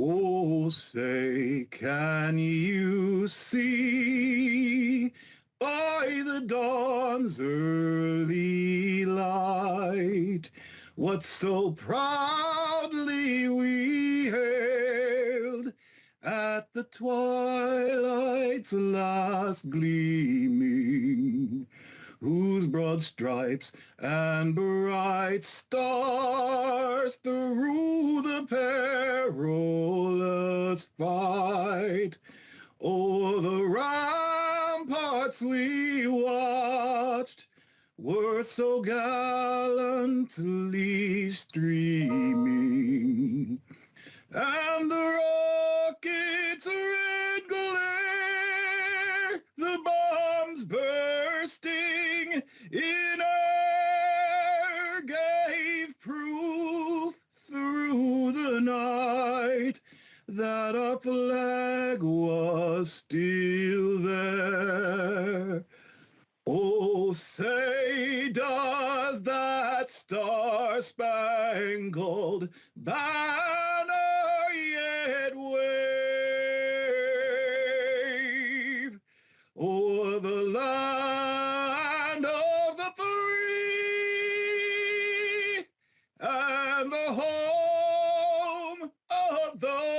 Oh, say, can you see by the dawn's early light what so proudly we hailed at the twilight's last gleaming? whose broad stripes and bright stars through the perilous fight o'er the ramparts we watched were so gallantly streaming. And the rockets red glare the bombs bursting in air gave that a flag was still there. Oh, say does that star-spangled banner yet wave o'er the land of the free and the home of the